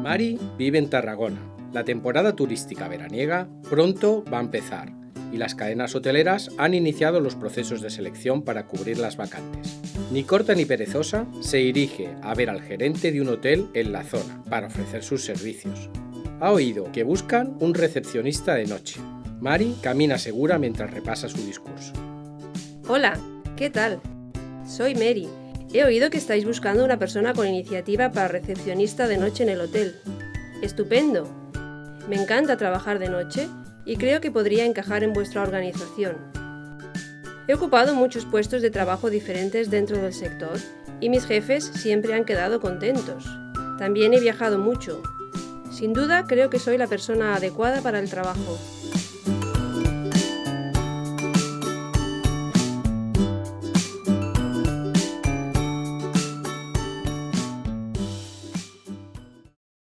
Mari vive en Tarragona. La temporada turística veraniega pronto va a empezar y las cadenas hoteleras han iniciado los procesos de selección para cubrir las vacantes. Ni corta ni perezosa se dirige a ver al gerente de un hotel en la zona para ofrecer sus servicios. Ha oído que buscan un recepcionista de noche. Mari camina segura mientras repasa su discurso. Hola, ¿qué tal? Soy Mary. He oído que estáis buscando una persona con iniciativa para recepcionista de noche en el hotel. Estupendo. Me encanta trabajar de noche y creo que podría encajar en vuestra organización. He ocupado muchos puestos de trabajo diferentes dentro del sector y mis jefes siempre han quedado contentos. También he viajado mucho. Sin duda creo que soy la persona adecuada para el trabajo.